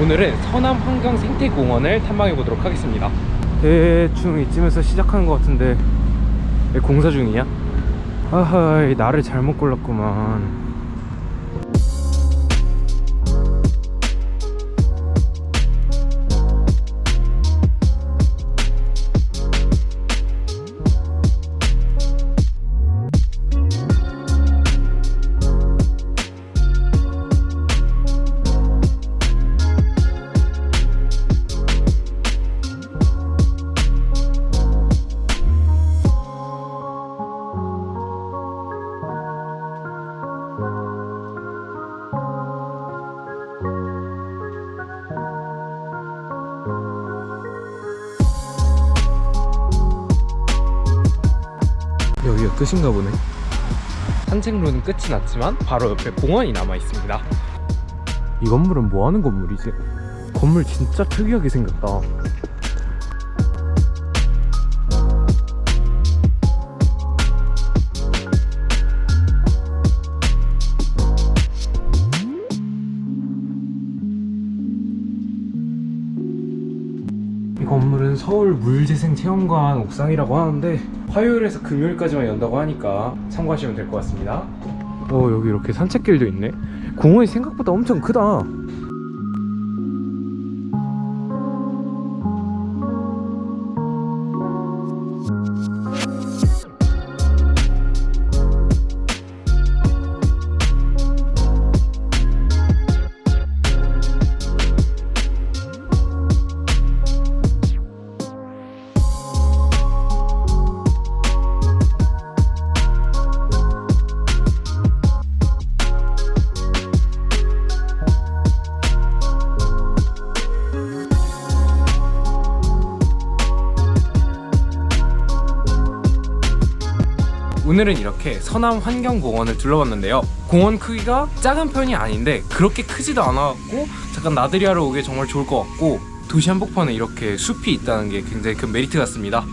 오늘은 서남 한강 생태공원을 탐방해 보도록 하겠습니다 대충 이쯤에서 시작하는 것 같은데 왜 공사 중이냐? 아하 이 날을 잘못 골랐구만 여기가 끝인가 보네. 산책로는 끝이 났지만 바로 옆에 공원이 남아 있습니다. 이 건물은 뭐 하는 건물이지? 건물 진짜 특이하게 생겼다 이 건물은 서울 물재생 체험관 옥상이라고 하는데 화요일에서 금요일까지만 연다고 하니까 참고하시면 될 것 같습니다. 어 여기 이렇게 산책길도 있네. 공원이 생각보다 엄청 크다 오늘은 이렇게 서남 환경공원을 둘러봤는데요. 공원 크기가 작은 편이 아닌데 그렇게 크지도 않아갖고 잠깐 나들이 하러 오기에 정말 좋을 것 같고 도시 한복판에 이렇게 숲이 있다는 게 굉장히 큰 메리트 같습니다